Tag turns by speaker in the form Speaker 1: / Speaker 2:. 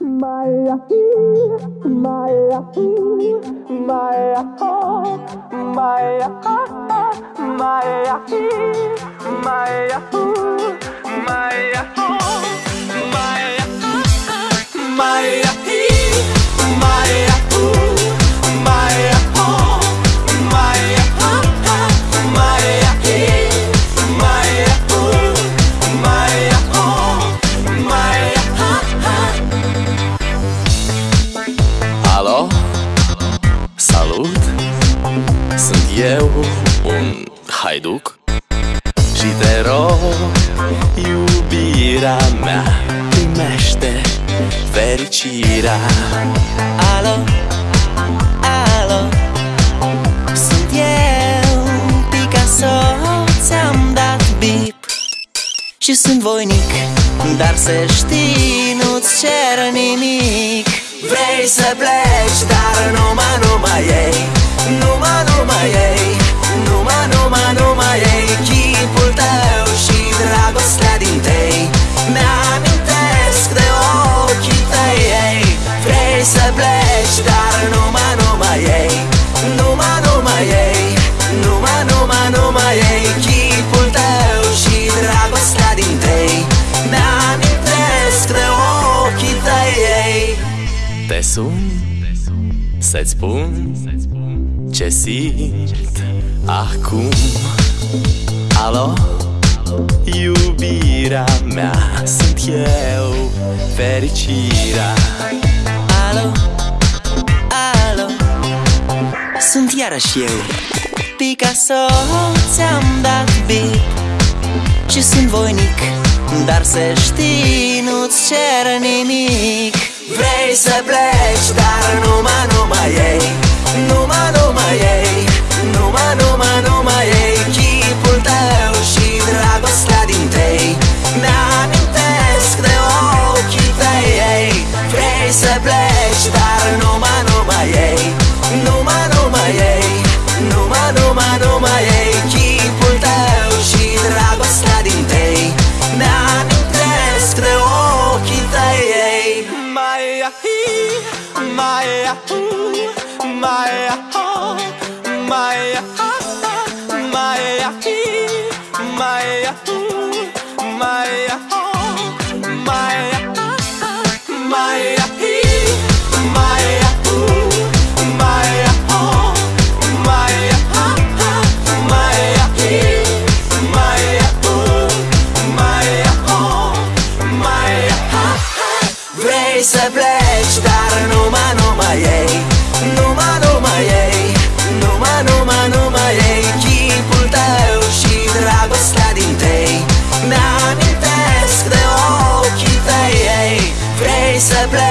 Speaker 1: my, my, my, my.
Speaker 2: Alo? Salut! Sunt eu, un haiduc. Și te rog, iubirea mea Primește fericirea.
Speaker 3: Alo, alo? Sunt eu, Picasso Ți-am dat bip. Și sunt voinic Dar să știi, nu-ți cer nimic Vrei să pleci, dar numai, numai ei Numai,
Speaker 2: sun să-ți spun ce simt acum. Alo? Iubirea mea sunt eu Fericirea.
Speaker 3: Alo, alo? Sunt iarăși eu. Picasso Ți-am dat bip Și sunt voinic Dar să știi Nu-ți cer nimic Vrei să pleci Dar numai, numai ei. Numai, numai ei my, my, oh, my, my, my, my, my, my, my, my, să pleci, dar numai, numai ei. Numai, numai ei. Numai, numai, numai ei. Chipul tău și dragostea din tei. Mi-amintesc de ochii tăi ei. Vrei să pleci,